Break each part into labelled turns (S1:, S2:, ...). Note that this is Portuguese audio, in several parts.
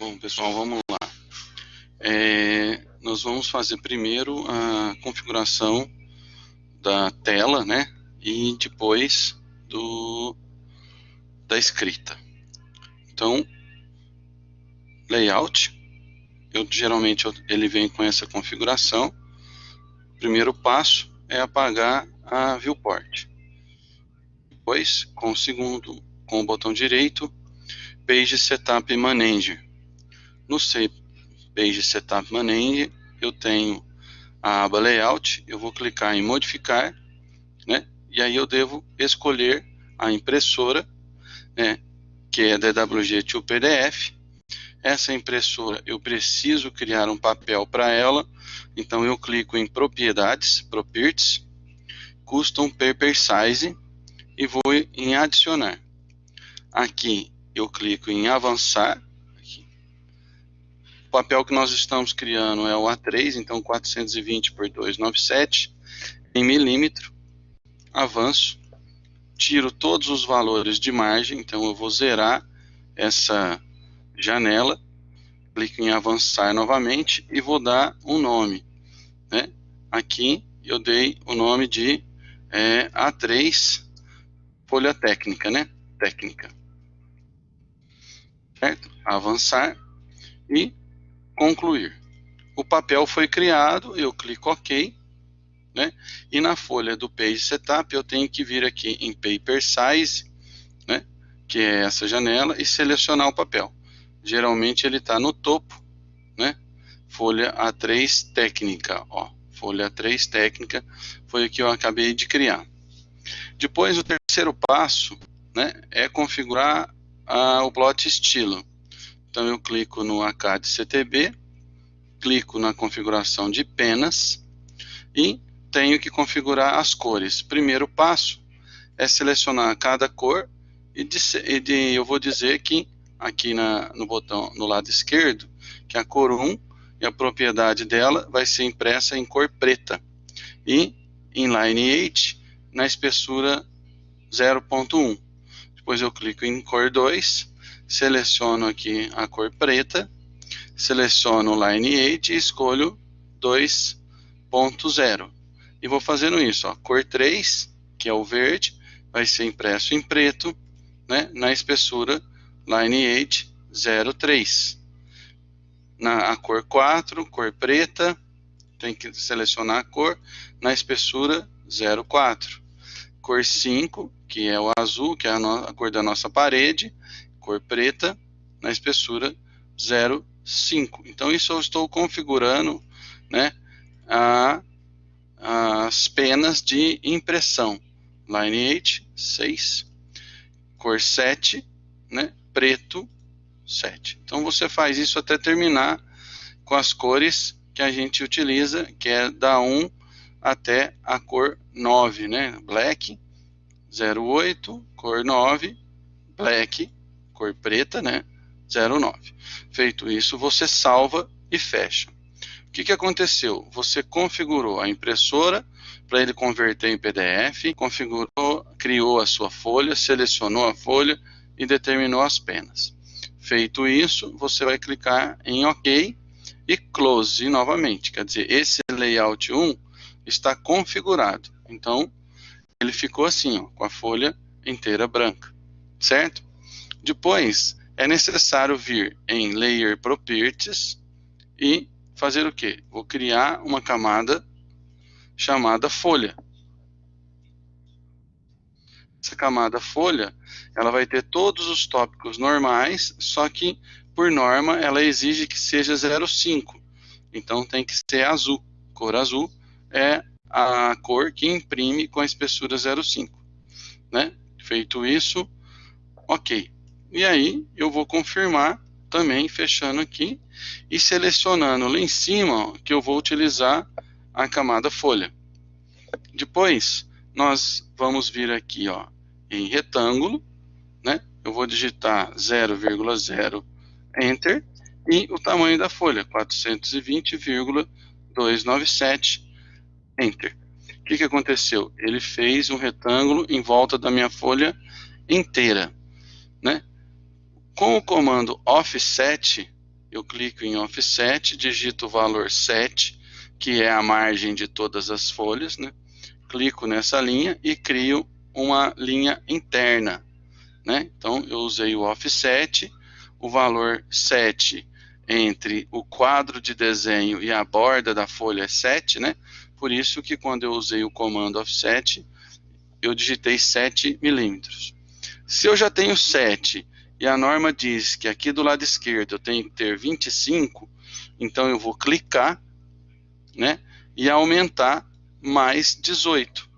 S1: Bom, pessoal, vamos lá. É, nós vamos fazer primeiro a configuração da tela, né? E depois do da escrita. Então, layout, eu geralmente ele vem com essa configuração. Primeiro passo é apagar a viewport. Depois, com o segundo, com o botão direito, Page Setup Manager. No Page Setup Manager, eu tenho a aba Layout, eu vou clicar em Modificar, né? E aí eu devo escolher a impressora, né? Que é DWG 2 PDF. Essa impressora eu preciso criar um papel para ela, então eu clico em Propriedades, Properties, Custom Paper Size e vou em Adicionar. Aqui eu clico em Avançar o papel que nós estamos criando é o A3, então 420 por 297 em milímetro. Avanço, tiro todos os valores de margem, então eu vou zerar essa janela, clico em avançar novamente e vou dar um nome. Né? Aqui eu dei o nome de é, A3 folha técnica, né? Técnica. Certo? Avançar e concluir. O papel foi criado, eu clico OK, né? E na folha do Page Setup eu tenho que vir aqui em Paper Size, né? Que é essa janela e selecionar o papel. Geralmente ele está no topo, né? Folha A3 técnica, ó. Folha A3 técnica foi o que eu acabei de criar. Depois o terceiro passo, né? É configurar a, o plot estilo. Então eu clico no ACAD CTB, clico na configuração de penas e tenho que configurar as cores. Primeiro passo é selecionar cada cor e, de, e de, eu vou dizer que aqui na, no botão no lado esquerdo que a cor 1 e a propriedade dela vai ser impressa em cor preta e em line 8 na espessura 0.1. Depois eu clico em cor 2 seleciono aqui a cor preta, seleciono o Line 8 e escolho 2.0. E vou fazendo isso, ó, cor 3, que é o verde, vai ser impresso em preto, né, na espessura Line 8 03. Na a cor 4, cor preta, tem que selecionar a cor, na espessura 04. Cor 5, que é o azul, que é a, a cor da nossa parede, cor preta, na espessura 0,5. Então, isso eu estou configurando né, a, as penas de impressão. Line 8, 6. Cor 7, né, preto, 7. Então, você faz isso até terminar com as cores que a gente utiliza, que é da 1 até a cor 9, né? Black, 08, cor 9, black, cor preta, né? 09. Feito isso, você salva e fecha. O que, que aconteceu? Você configurou a impressora para ele converter em PDF, configurou, criou a sua folha, selecionou a folha e determinou as penas. Feito isso, você vai clicar em OK e Close novamente. Quer dizer, esse layout 1 está configurado. Então, ele ficou assim, ó, com a folha inteira branca, certo? Depois, é necessário vir em Layer Properties e fazer o que? Vou criar uma camada chamada folha. Essa camada folha, ela vai ter todos os tópicos normais, só que, por norma, ela exige que seja 0,5. Então, tem que ser azul. Cor azul é a cor que imprime com a espessura 0,5. Né? Feito isso, ok. E aí eu vou confirmar também fechando aqui e selecionando lá em cima ó, que eu vou utilizar a camada folha. Depois nós vamos vir aqui ó, em retângulo, né? Eu vou digitar 0,0 Enter e o tamanho da folha 420,297 Enter. O que, que aconteceu? Ele fez um retângulo em volta da minha folha inteira, né? Com o comando offset, eu clico em Offset, digito o valor 7, que é a margem de todas as folhas, né? clico nessa linha e crio uma linha interna. Né? Então, eu usei o offset, o valor 7 entre o quadro de desenho e a borda da folha é 7, né? Por isso que quando eu usei o comando offset, eu digitei 7 milímetros. Se eu já tenho 7 e a norma diz que aqui do lado esquerdo eu tenho que ter 25, então eu vou clicar, né? E aumentar mais 18,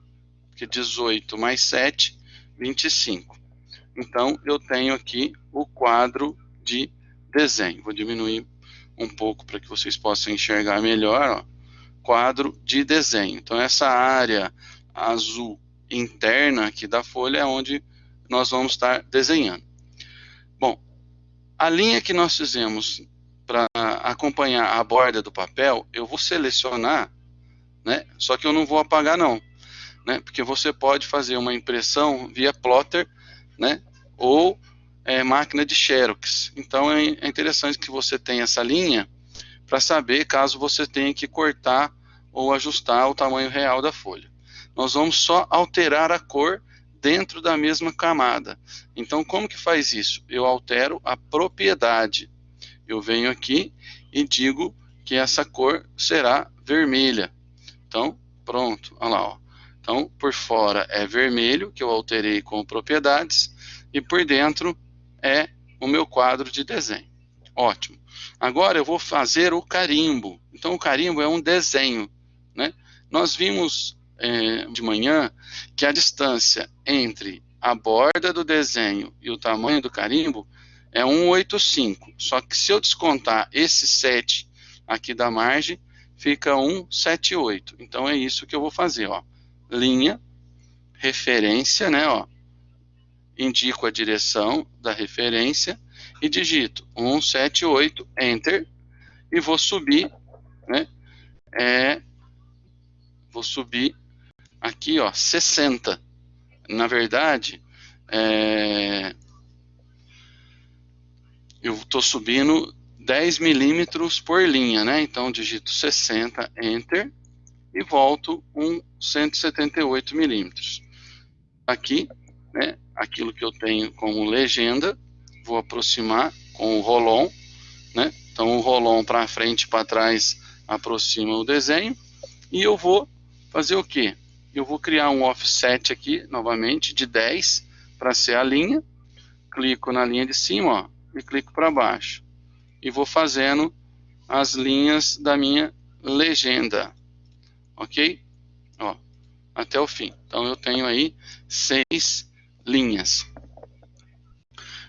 S1: porque 18 mais 7, 25. Então, eu tenho aqui o quadro de desenho. Vou diminuir um pouco para que vocês possam enxergar melhor. Ó. Quadro de desenho. Então, essa área azul interna aqui da folha é onde nós vamos estar desenhando. A linha que nós fizemos para acompanhar a borda do papel, eu vou selecionar né? Só que eu não vou apagar não, né? Porque você pode fazer uma impressão via plotter, né? Ou é, máquina de xerox. Então é, é interessante que você tenha essa linha para saber caso você tenha que cortar ou ajustar o tamanho real da folha. Nós vamos só alterar a cor dentro da mesma camada. Então, como que faz isso? Eu altero a propriedade. Eu venho aqui e digo que essa cor será vermelha. Então, pronto, olha lá, ó. Então, por fora é vermelho, que eu alterei com propriedades, e por dentro é o meu quadro de desenho. Ótimo. Agora eu vou fazer o carimbo. Então, o carimbo é um desenho, né? Nós vimos é, de manhã que a distância entre a borda do desenho e o tamanho do carimbo é 185. Só que se eu descontar esse 7 aqui da margem, fica 178. Então é isso que eu vou fazer, ó. Linha, referência, né, ó. Indico a direção da referência e digito 178, enter, e vou subir, né, é, vou subir aqui, ó, 60. Na verdade, é, eu estou subindo 10 milímetros por linha, né? Então digito 60, Enter, e volto um 178 milímetros. Aqui, né, aquilo que eu tenho como legenda, vou aproximar com o rolon, né? Então o rolon para frente e para trás aproxima o desenho, e eu vou fazer o quê? Eu vou criar um offset aqui, novamente, de 10 para ser a linha, clico na linha de cima, ó, e clico para baixo e vou fazendo as linhas da minha legenda, ok? Ó, até o fim. Então eu tenho aí seis linhas.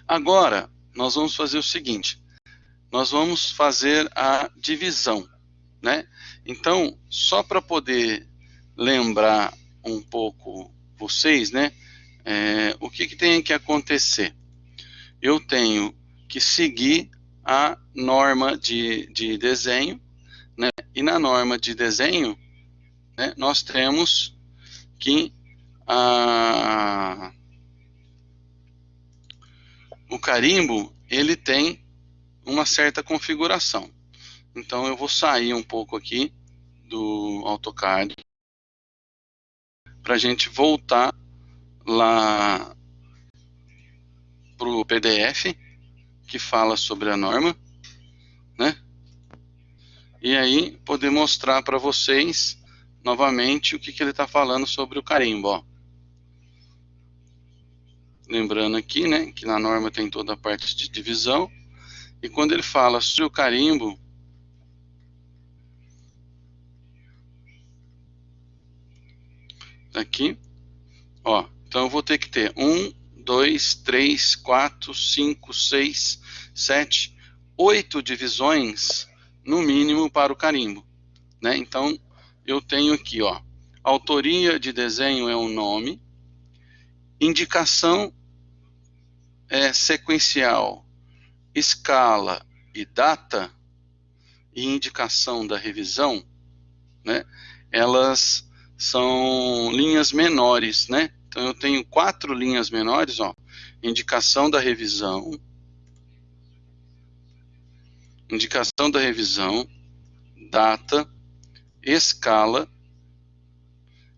S1: Agora nós vamos fazer o seguinte: nós vamos fazer a divisão, né? Então só para poder lembrar um pouco vocês, né? É, o que, que tem que acontecer? Eu tenho que seguir a norma de, de desenho, né? e na norma de desenho, né, nós temos que a, o carimbo ele tem uma certa configuração. Então eu vou sair um pouco aqui do AutoCAD para a gente voltar lá para o PDF que fala sobre a norma, né? E aí poder mostrar para vocês novamente o que, que ele está falando sobre o carimbo, ó. Lembrando aqui, né, que na norma tem toda a parte de divisão. E quando ele fala sobre o carimbo, aqui, ó, então eu vou ter que ter um, 2, 3, 4, 5, 6, 7, 8 divisões, no mínimo, para o carimbo. Né? Então, eu tenho aqui, ó, autoria de desenho é o nome, indicação é sequencial, escala e data, e indicação da revisão, né? elas são linhas menores, né? Então eu tenho quatro linhas menores, ó, indicação da revisão, indicação da revisão, data, escala,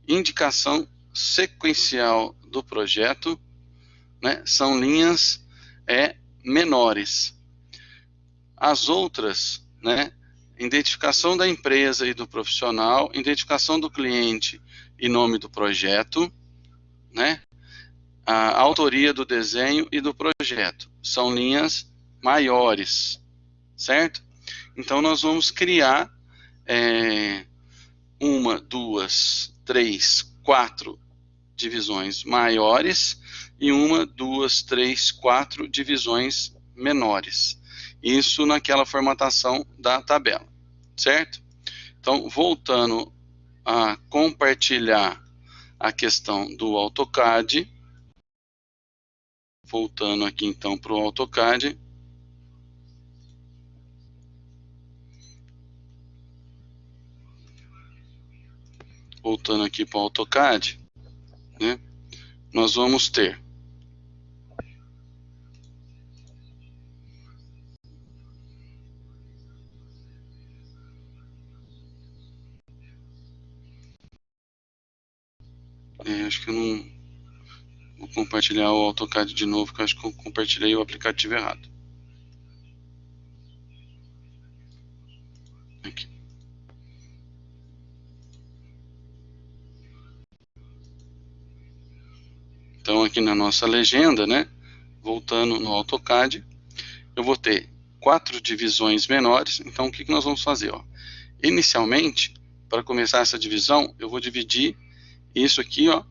S1: indicação sequencial do projeto, né, são linhas é, menores. As outras, né, identificação da empresa e do profissional, identificação do cliente e nome do projeto, né, a autoria do desenho e do projeto. São linhas maiores, certo? Então, nós vamos criar é, uma, duas, três, quatro divisões maiores e uma, duas, três, quatro divisões menores. Isso naquela formatação da tabela, certo? Então, voltando a compartilhar a questão do AutoCAD, voltando aqui então para o AutoCAD, voltando aqui para o AutoCAD, né, nós vamos ter acho que eu não vou compartilhar o AutoCAD de novo, porque acho que eu compartilhei o aplicativo errado. Então, aqui na nossa legenda, né, voltando no AutoCAD, eu vou ter quatro divisões menores. Então, o que, que nós vamos fazer? Ó? Inicialmente, para começar essa divisão, eu vou dividir isso aqui ó,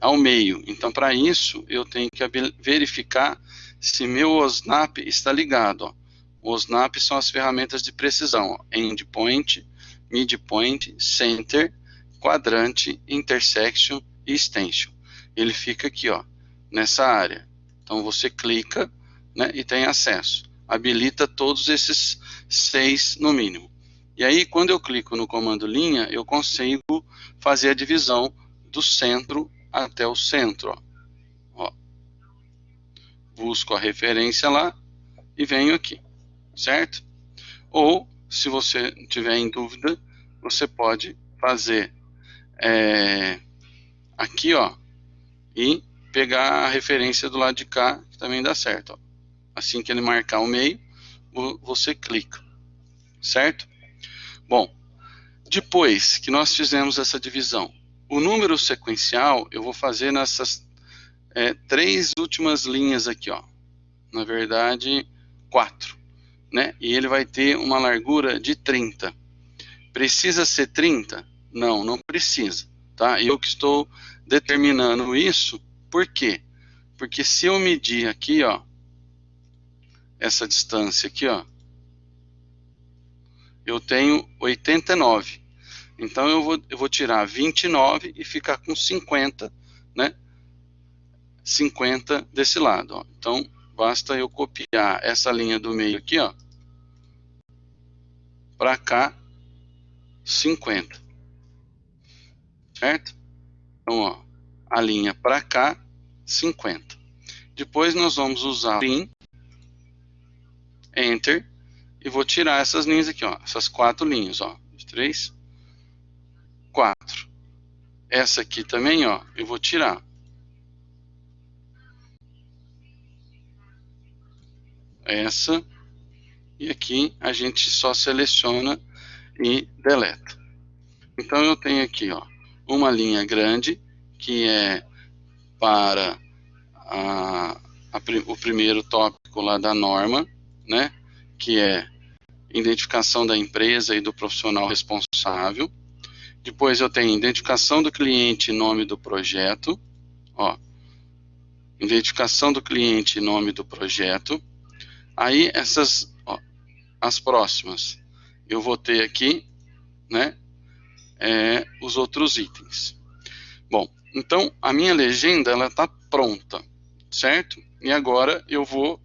S1: ao meio. Então, para isso, eu tenho que verificar se meu OSNAP está ligado. Ó. O OSNAP são as ferramentas de precisão. Ó. Endpoint, midpoint, center, quadrante, intersection e extension ele fica aqui, ó, nessa área. Então você clica né, e tem acesso. Habilita todos esses seis no mínimo. E aí, quando eu clico no comando linha, eu consigo fazer a divisão do centro até o centro. Ó. Busco a referência lá e venho aqui, certo? Ou, se você tiver em dúvida, você pode fazer é, aqui, ó, e pegar a referência do lado de cá, que também dá certo. Ó. Assim que ele marcar o meio, você clica, certo? Bom, depois que nós fizemos essa divisão, o número sequencial eu vou fazer nessas é, três últimas linhas aqui, ó. Na verdade, quatro, né? E ele vai ter uma largura de 30. Precisa ser 30? Não, não precisa, tá? Eu que estou determinando isso, por quê? Porque se eu medir aqui, ó, essa distância aqui, ó, eu tenho 89. Então eu vou, eu vou tirar 29 e ficar com 50, né? 50 desse lado, ó. Então basta eu copiar essa linha do meio aqui, ó, para cá 50. Certo? Então, ó, a linha para cá, 50. Depois nós vamos usar Pin, Enter, e vou tirar essas linhas aqui, ó, essas quatro linhas, ó, três, quatro. Essa aqui também, ó, eu vou tirar. Essa, e aqui a gente só seleciona e deleta. Então eu tenho aqui, ó, uma linha grande, que é para a, a, o primeiro tópico lá da norma, né, que é identificação da empresa e do profissional responsável. Depois eu tenho identificação do cliente e nome do projeto, ó, identificação do cliente e nome do projeto. Aí essas, ó, as próximas, eu vou ter aqui, né, é, os outros itens. Bom, então a minha legenda ela está pronta, certo? E agora eu vou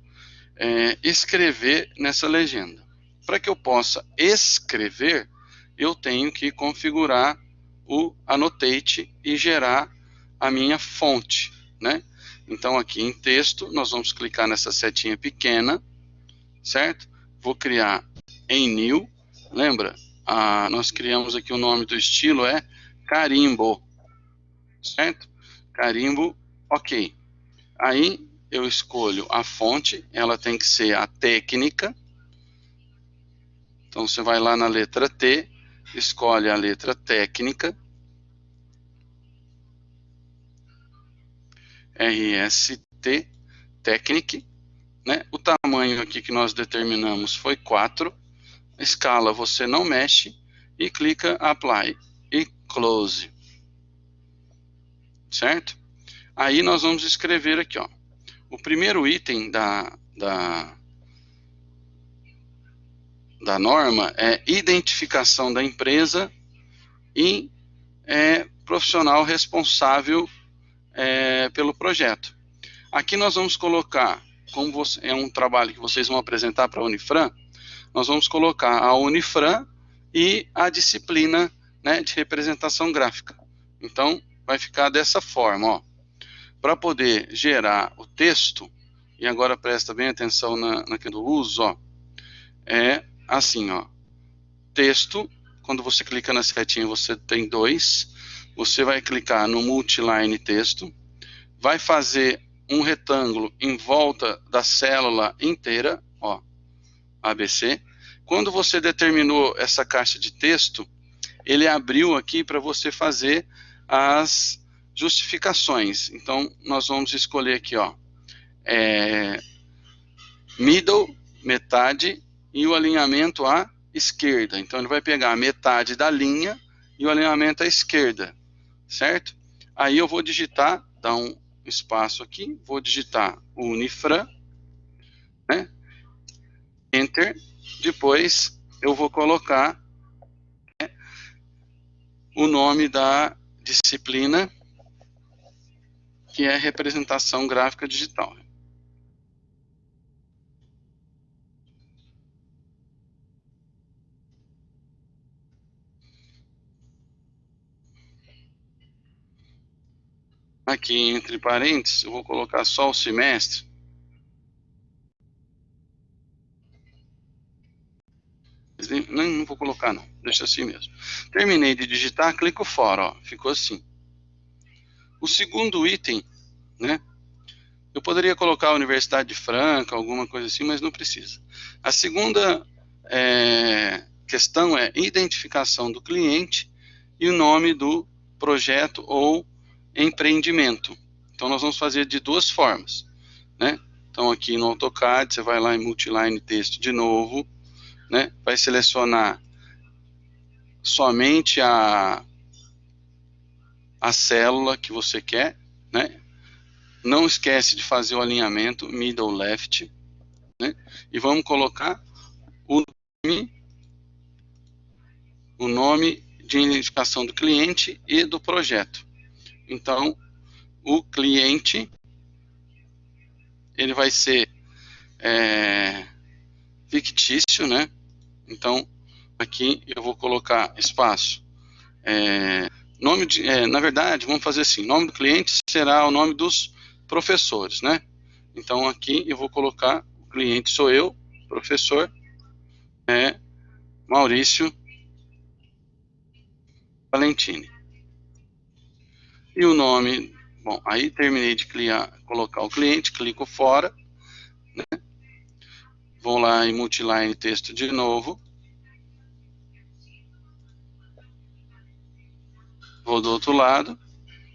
S1: é, escrever nessa legenda. Para que eu possa escrever, eu tenho que configurar o Annotate e gerar a minha fonte, né? Então aqui em texto, nós vamos clicar nessa setinha pequena, certo? vou criar em new, lembra? Ah, nós criamos aqui o nome do estilo é carimbo, certo? Carimbo, ok. Aí eu escolho a fonte, ela tem que ser a técnica. Então você vai lá na letra T, escolhe a letra técnica. RST, Technic. Né? O tamanho aqui que nós determinamos foi 4. Escala você não mexe e clica Apply e Close. Certo? Aí nós vamos escrever aqui, ó. O primeiro item da, da, da norma é identificação da empresa e é, profissional responsável é, pelo projeto. Aqui nós vamos colocar, como você, é um trabalho que vocês vão apresentar para a Unifran, nós vamos colocar a Unifran e a disciplina né, de representação gráfica. Então, vai ficar dessa forma, ó. Para poder gerar o texto, e agora presta bem atenção na, naquele uso, ó, é assim, ó. Texto, quando você clica na setinha, você tem dois. Você vai clicar no multiline texto, vai fazer um retângulo em volta da célula inteira, ó, ABC. Quando você determinou essa caixa de texto, ele abriu aqui para você fazer as justificações. Então, nós vamos escolher aqui, ó, é, middle, metade, e o alinhamento à esquerda. Então, ele vai pegar metade da linha e o alinhamento à esquerda, certo? Aí eu vou digitar, dar um espaço aqui, vou digitar Unifran, né? Enter, depois eu vou colocar né, o nome da disciplina que é representação gráfica digital. Aqui entre parênteses, eu vou colocar só o semestre. Não, não vou colocar não, deixa assim mesmo. Terminei de digitar, clico fora, ó, ficou assim. O segundo item, né? Eu poderia colocar a Universidade de Franca, alguma coisa assim, mas não precisa. A segunda é, questão é identificação do cliente e o nome do projeto ou empreendimento. Então, nós vamos fazer de duas formas, né? Então, aqui no AutoCAD, você vai lá em Multiline Texto de novo, né? Vai selecionar somente a, a célula que você quer, né? Não esquece de fazer o alinhamento middle left, né? E vamos colocar o nome, o nome de identificação do cliente e do projeto. Então, o cliente ele vai ser é, fictício, né? Então, aqui eu vou colocar espaço. É, Nome de, é, na verdade, vamos fazer assim, nome do cliente será o nome dos professores, né? Então aqui eu vou colocar, o cliente sou eu, professor, é Maurício Valentini. E o nome, bom, aí terminei de criar, colocar o cliente, clico fora, né? Vou lá em multiline texto de novo, Vou do outro lado,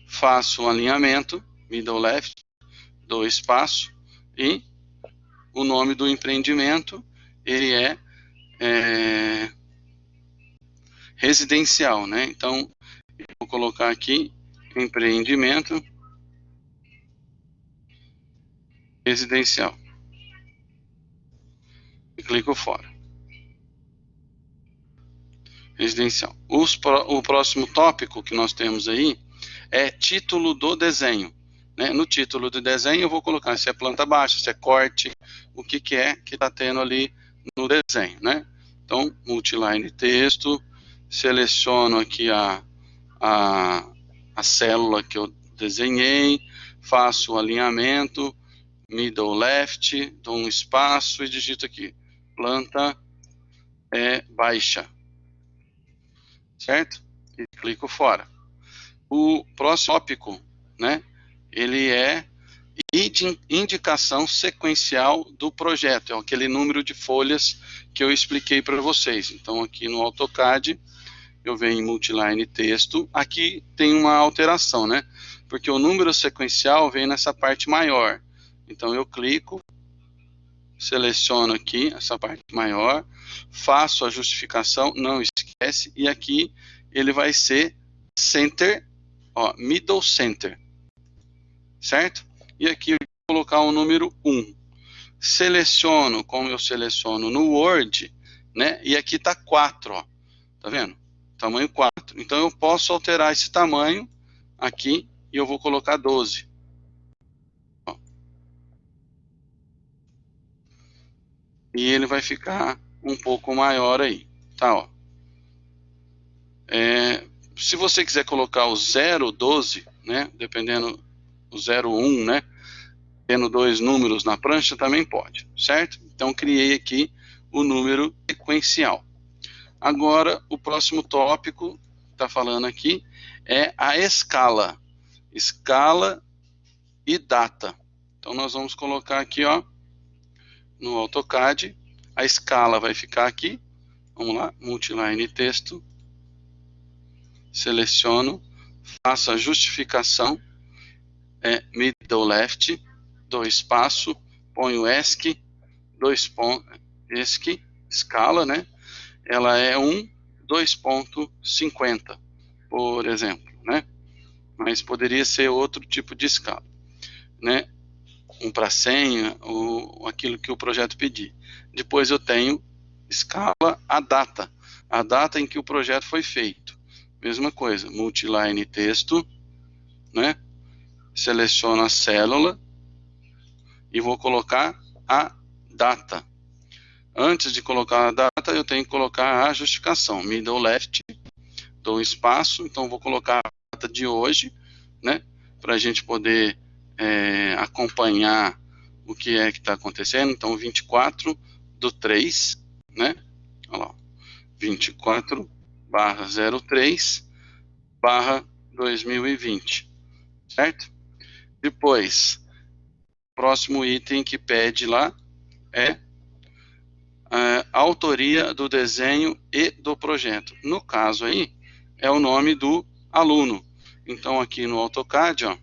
S1: faço um alinhamento, middle left, dou espaço e o nome do empreendimento, ele é, é residencial, né? Então, vou colocar aqui empreendimento residencial. E clico fora residencial. Os, o próximo tópico que nós temos aí é título do desenho. Né? No título do desenho eu vou colocar se é planta baixa, se é corte, o que, que é que está tendo ali no desenho. Né? Então, multiline texto, seleciono aqui a, a, a célula que eu desenhei, faço o alinhamento, middle left, dou um espaço e digito aqui, planta é baixa. Certo? E clico fora. O próximo tópico, né? Ele é indicação sequencial do projeto, é aquele número de folhas que eu expliquei para vocês. Então, aqui no AutoCAD, eu venho em Multiline Texto, aqui tem uma alteração, né? Porque o número sequencial vem nessa parte maior. Então, eu clico, seleciono aqui essa parte maior, faço a justificação, não esquece, e aqui ele vai ser Center, ó, Middle Center, certo? e aqui eu vou colocar o número 1. Seleciono, como eu seleciono no Word, né? E aqui está 4, ó. Tá vendo? Tamanho 4. Então eu posso alterar esse tamanho aqui e eu vou colocar 12. Ó. E ele vai ficar um pouco maior aí, tá, ó. É, se você quiser colocar o 012, né, dependendo o 01, né? Tendo dois números na prancha também pode, certo? Então criei aqui o número sequencial. Agora, o próximo tópico está falando aqui é a escala. Escala e data. Então nós vamos colocar aqui, ó, no AutoCAD, a escala vai ficar aqui. Vamos lá, multiline texto. Seleciono, faço a justificação é middle left, dois espaço, ponho ESC, dois pontos, ESC, escala, né? Ela é 1, 2.50, por exemplo, né? Mas poderia ser outro tipo de escala, né? Um para senha, ou aquilo que o projeto pedir. Depois eu tenho escala a data, a data em que o projeto foi feito. Mesma coisa, multiline texto, né? seleciono a célula e vou colocar a data. Antes de colocar a data, eu tenho que colocar a justificação. Middle left, dou espaço, então vou colocar a data de hoje, né? Para a gente poder é, acompanhar o que é que está acontecendo. Então, 24 do 3, né? Olha lá, 24 barra 03 barra 2020, certo? Depois, próximo item que pede lá é a autoria do desenho e do projeto. No caso aí, é o nome do aluno. Então, aqui no AutoCAD, ó,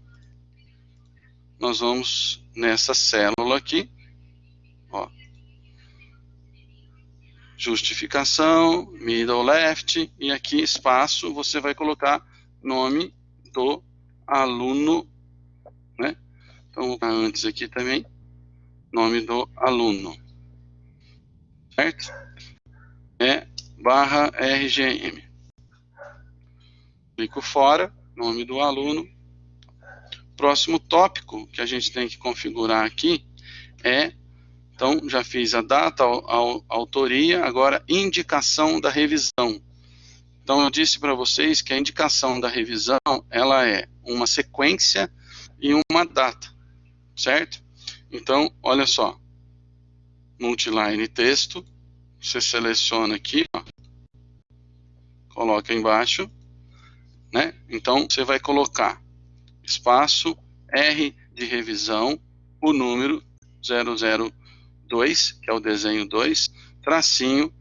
S1: nós vamos nessa célula aqui, ó, justificação, middle left, e aqui espaço, você vai colocar nome do aluno né? Então, vou colocar antes aqui também, nome do aluno, certo? É barra RGM. Clico fora, nome do aluno. Próximo tópico que a gente tem que configurar aqui é, então, já fiz a data, a, autoria, agora indicação da revisão. Então, eu disse para vocês que a indicação da revisão, ela é uma sequência e uma data, certo? Então, olha só, multiline texto, você seleciona aqui, ó, coloca embaixo, né? Então, você vai colocar espaço R de revisão, o número 002, que é o desenho 2, tracinho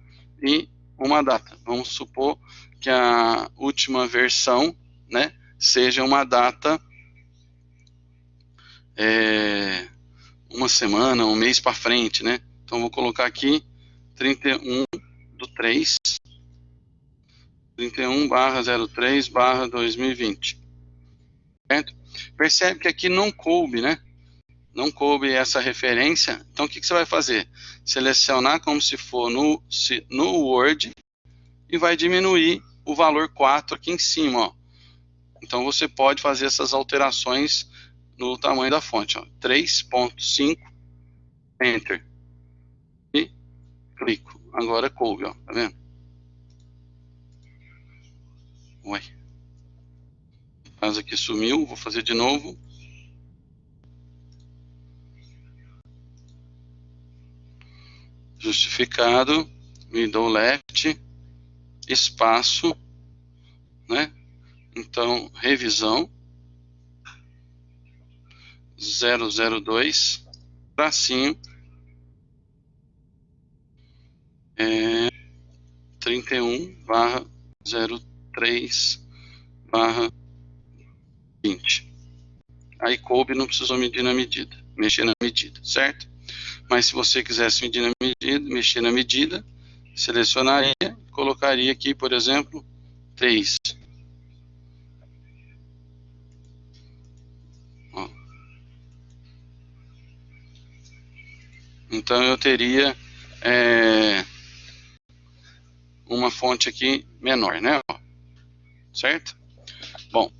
S1: e uma data. Vamos supor que a última versão, né, seja uma data é, uma semana, um mês para frente, né? Então vou colocar aqui 31 do 3, 31 barra 03 barra 2020. Certo? Percebe que aqui não coube, né? Não coube essa referência. Então o que, que você vai fazer? Selecionar como se for no, se, no Word e vai diminuir o valor 4 aqui em cima, ó. Então você pode fazer essas alterações no tamanho da fonte, 3.5, Enter. Clico. Agora coube, ó, tá vendo? Ué. Caso aqui sumiu, vou fazer de novo. justificado, middle left, espaço, né? Então, revisão 002, tracinho, é, 31 barra 03 barra 20. Aí coube, não precisou medir na medida, mexer na medida, certo? Mas se você quisesse medir na medida, mexer na medida, selecionaria, colocaria aqui, por exemplo, 3. Ó. Então eu teria é, uma fonte aqui menor, né? Certo? Bom,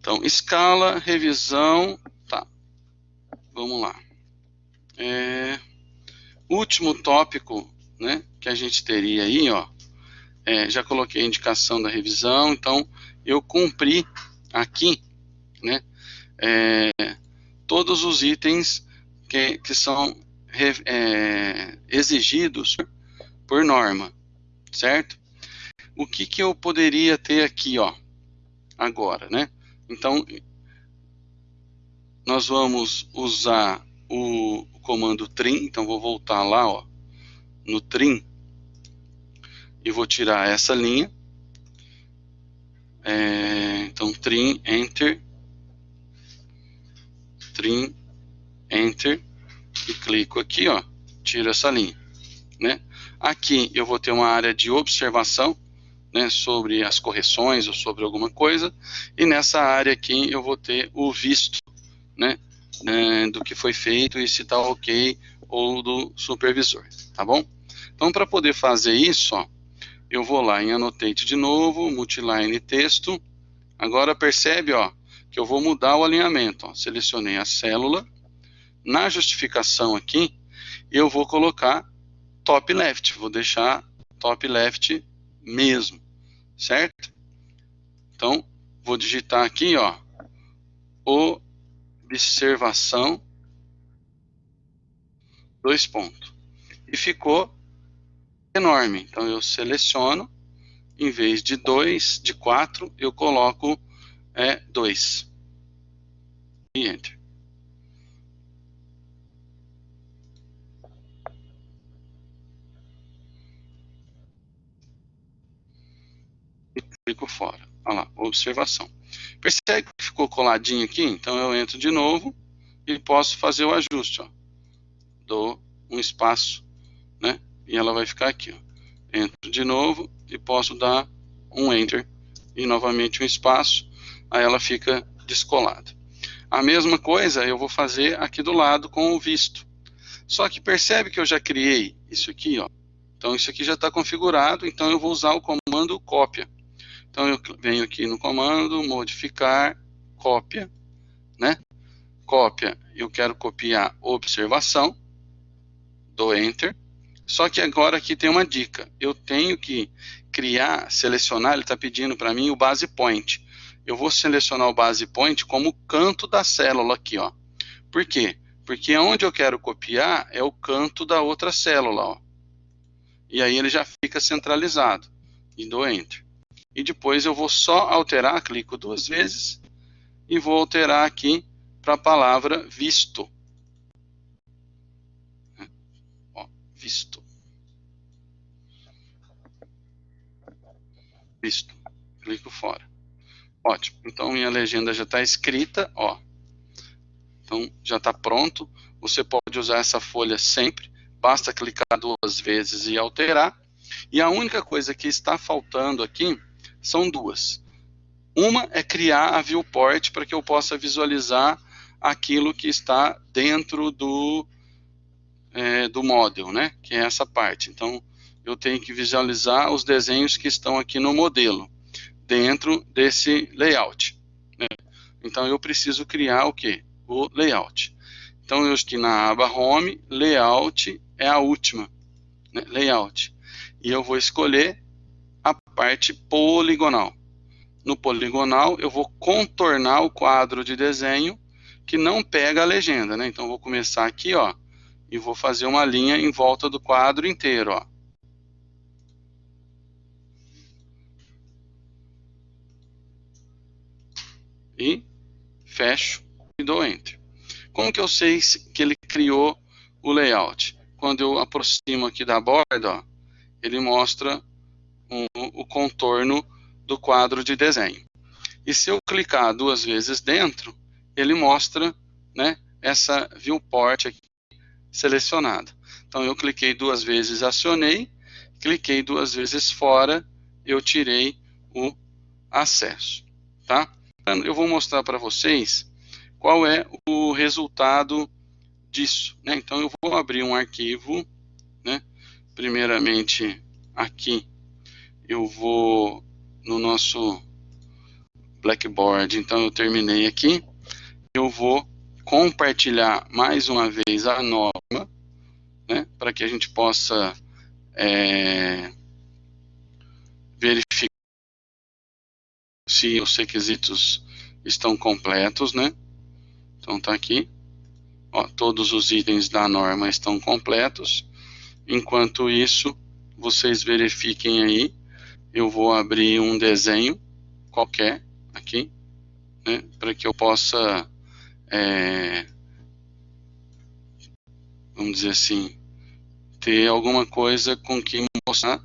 S1: então escala, revisão, tá. Vamos lá. É, último tópico, né, que a gente teria aí, ó, é, já coloquei a indicação da revisão, então eu cumpri aqui, né, é, todos os itens que, que são é, exigidos por norma, certo? O que, que eu poderia ter aqui, ó, agora, né? Então, nós vamos usar o, comando trim, então vou voltar lá, ó, no trim, e vou tirar essa linha. É, então, trim, enter, trim, enter, e clico aqui, ó, tiro essa linha, né? Aqui eu vou ter uma área de observação, né, sobre as correções ou sobre alguma coisa, e nessa área aqui eu vou ter o visto, né, né do que foi feito e se está ok ou do supervisor, tá bom? Então, para poder fazer isso, ó, eu vou lá em Annotate de novo, Multiline Texto, agora percebe, ó, que eu vou mudar o alinhamento, ó, selecionei a célula, na justificação aqui, eu vou colocar top left, vou deixar top left mesmo, certo? Então, vou digitar aqui, ó, observação, dois pontos. E ficou enorme. Então, eu seleciono, em vez de dois, de quatro, eu coloco é, dois. E Enter. Clico fora. Olha lá, observação. Percebe que ficou coladinho aqui? Então eu entro de novo e posso fazer o ajuste. Ó. Dou um espaço, né? E ela vai ficar aqui. Ó. Entro de novo e posso dar um Enter e novamente um espaço. Aí ela fica descolada. A mesma coisa eu vou fazer aqui do lado com o visto. Só que percebe que eu já criei isso aqui, ó. Então isso aqui já está configurado, então eu vou usar o comando cópia. Então eu venho aqui no comando, modificar, cópia, né? Cópia, eu quero copiar observação, dou Enter. Só que agora aqui tem uma dica. Eu tenho que criar, selecionar, ele está pedindo para mim o base point. Eu vou selecionar o base point como canto da célula aqui, ó. Por quê? Porque onde eu quero copiar é o canto da outra célula, ó. E aí ele já fica centralizado. E dou Enter e depois eu vou só alterar, clico duas vezes e vou alterar aqui para a palavra visto. Ó, visto. Visto. Clico fora. Ótimo. Então minha legenda já está escrita, ó. Então já está pronto. Você pode usar essa folha sempre. Basta clicar duas vezes e alterar. E a única coisa que está faltando aqui são duas. Uma é criar a viewport para que eu possa visualizar aquilo que está dentro do, é, do model, né? que é essa parte. Então, eu tenho que visualizar os desenhos que estão aqui no modelo, dentro desse layout. Né? Então, eu preciso criar o que? O layout. Então, eu estou na aba Home, Layout é a última, né? Layout. E eu vou escolher parte poligonal. No poligonal, eu vou contornar o quadro de desenho que não pega a legenda, né? Então, vou começar aqui, ó, e vou fazer uma linha em volta do quadro inteiro, ó. E fecho e dou Enter. Como que eu sei que ele criou o layout? Quando eu aproximo aqui da borda, ó, ele mostra um, o contorno do quadro de desenho. E se eu clicar duas vezes dentro, ele mostra né, essa viewport aqui selecionada. Então eu cliquei duas vezes, acionei, cliquei duas vezes fora, eu tirei o acesso. Tá? Eu vou mostrar para vocês qual é o resultado disso. Né? Então eu vou abrir um arquivo, né? primeiramente aqui eu vou no nosso Blackboard, então eu terminei aqui, eu vou compartilhar mais uma vez a norma, né, para que a gente possa é, verificar se os requisitos estão completos, né? Então tá aqui, ó, todos os itens da norma estão completos. Enquanto isso, vocês verifiquem aí, eu vou abrir um desenho qualquer aqui, né, para que eu possa, é, vamos dizer assim, ter alguma coisa com que mostrar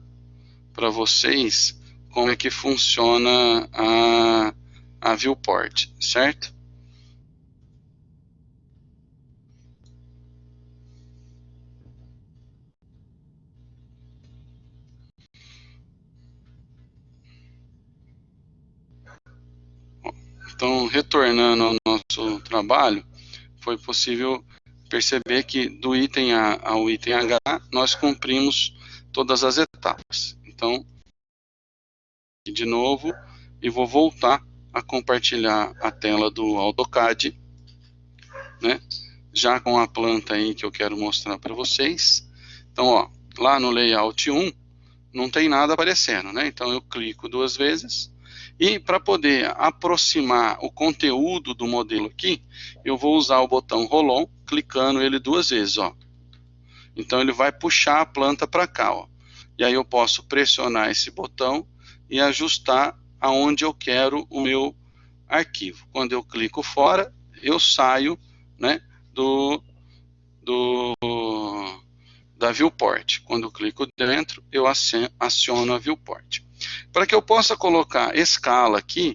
S1: para vocês como é que funciona a, a viewport, certo? Então, retornando ao nosso trabalho, foi possível perceber que do item A ao item H, nós cumprimos todas as etapas. Então, de novo, e vou voltar a compartilhar a tela do AutoCAD, né? já com a planta aí que eu quero mostrar para vocês. Então, ó, lá no Layout 1, não tem nada aparecendo, né? Então, eu clico duas vezes, e para poder aproximar o conteúdo do modelo aqui, eu vou usar o botão Roll-On, clicando ele duas vezes, ó. Então ele vai puxar a planta para cá, ó. E aí eu posso pressionar esse botão e ajustar aonde eu quero o meu arquivo. Quando eu clico fora, eu saio, né, do, do da viewport. Quando eu clico dentro, eu aciono a viewport. Para que eu possa colocar escala aqui,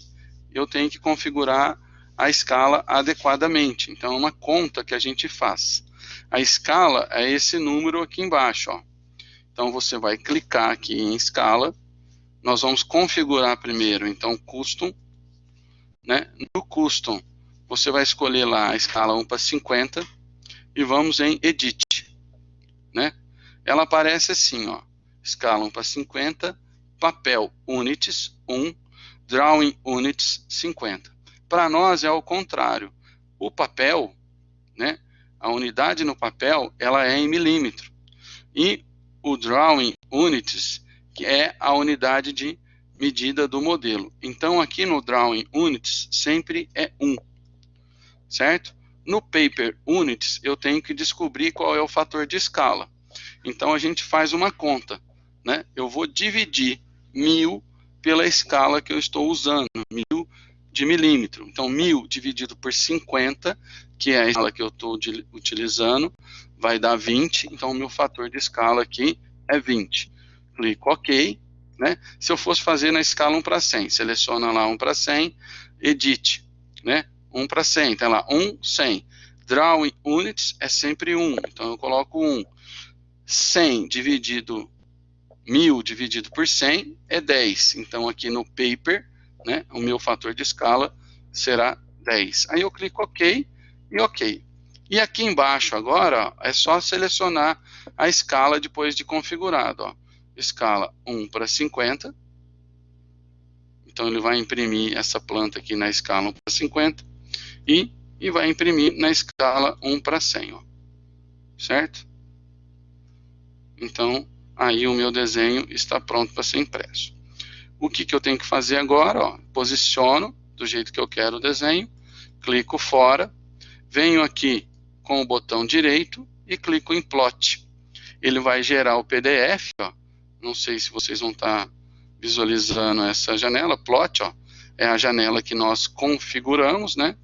S1: eu tenho que configurar a escala adequadamente. Então, é uma conta que a gente faz. A escala é esse número aqui embaixo. Ó. Então, você vai clicar aqui em escala. Nós vamos configurar primeiro, então, custom. Né? No custom, você vai escolher lá a escala 1 para 50 e vamos em edit. Né? Ela aparece assim, ó, escala 1 para 50, papel units 1, drawing units 50. Para nós é o contrário. O papel, né, a unidade no papel, ela é em milímetro. E o drawing units, que é a unidade de medida do modelo. Então, aqui no drawing units, sempre é 1, certo? No paper units, eu tenho que descobrir qual é o fator de escala. Então, a gente faz uma conta, né? Eu vou dividir mil pela escala que eu estou usando, mil de milímetro. Então, mil dividido por 50, que é a escala que eu estou utilizando, vai dar 20. Então, o meu fator de escala aqui é 20. Clico OK. Né? Se eu fosse fazer na escala 1 para 100, seleciona lá 1 para 100, edit, né? 1 para 100, tá lá, 1, 100. Drawing units é sempre 1, então eu coloco 1. 100 dividido 1000 dividido por 100 é 10. Então, aqui no paper, né, o meu fator de escala será 10. Aí eu clico OK e OK. E aqui embaixo agora, ó, é só selecionar a escala depois de configurado. Ó. Escala 1 para 50. Então, ele vai imprimir essa planta aqui na escala 1 para 50. E, e vai imprimir na escala 1 para 100. Ó. Certo? Então, aí o meu desenho está pronto para ser impresso. O que, que eu tenho que fazer agora? Ó, posiciono do jeito que eu quero o desenho, clico fora, venho aqui com o botão direito e clico em plot. Ele vai gerar o PDF, ó. Não sei se vocês vão estar tá visualizando essa janela, plot, ó. É a janela que nós configuramos, né?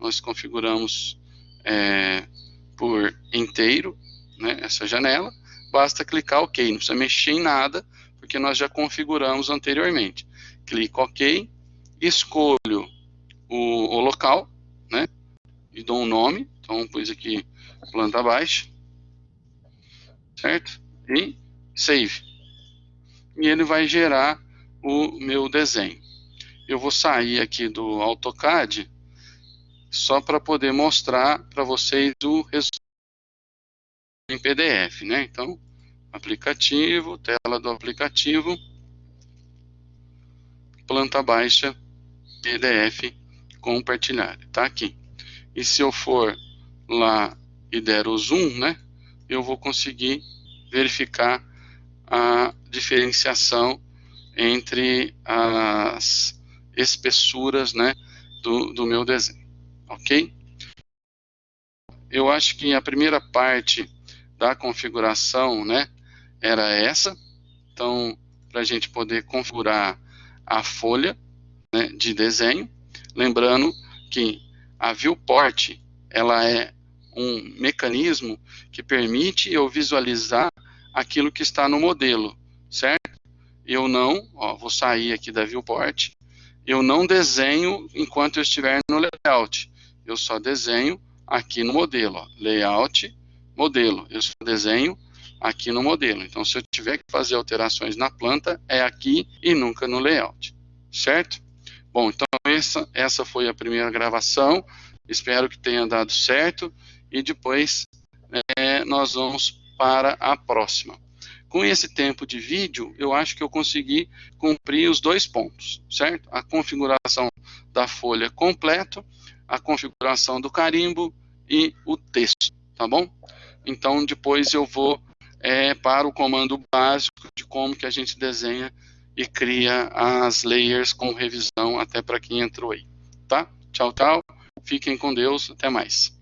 S1: Nós configuramos é, por inteiro, né? Essa janela. Basta clicar OK, não precisa mexer em nada, porque nós já configuramos anteriormente. Clico OK, escolho o, o local, né? E dou um nome, então pus aqui planta baixa, certo? E save. E ele vai gerar o meu desenho. Eu vou sair aqui do AutoCAD só para poder mostrar para vocês o resultado em PDF, né? Então, aplicativo, tela do aplicativo, planta baixa, PDF compartilhar, tá aqui. E se eu for lá e der o zoom, né, eu vou conseguir verificar a diferenciação entre as espessuras, né, do, do meu desenho, ok? Eu acho que a primeira parte da configuração, né, era essa. Então, para a gente poder configurar a folha né, de desenho, lembrando que a viewport ela é um mecanismo que permite eu visualizar aquilo que está no modelo, certo? Eu não, ó, vou sair aqui da viewport, eu não desenho enquanto eu estiver no layout, eu só desenho aqui no modelo, ó, layout, modelo, eu só desenho aqui no modelo. Então, se eu tiver que fazer alterações na planta, é aqui e nunca no layout, certo? Bom, então essa, essa foi a primeira gravação, espero que tenha dado certo e depois é, nós vamos para a próxima. Com esse tempo de vídeo, eu acho que eu consegui cumprir os dois pontos, certo? A configuração da folha completo, a configuração do carimbo e o texto, tá bom? Então, depois eu vou é, para o comando básico de como que a gente desenha e cria as layers com revisão até para quem entrou aí, tá? Tchau, tchau. Fiquem com Deus. Até mais.